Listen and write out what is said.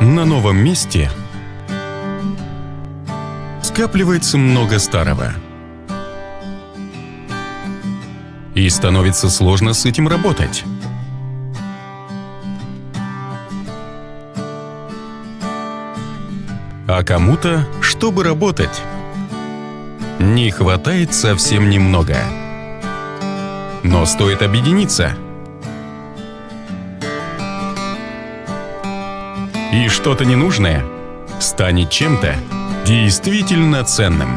На новом месте скапливается много старого. И становится сложно с этим работать. А кому-то, чтобы работать, не хватает совсем немного. Но стоит объединиться. и что-то ненужное станет чем-то действительно ценным.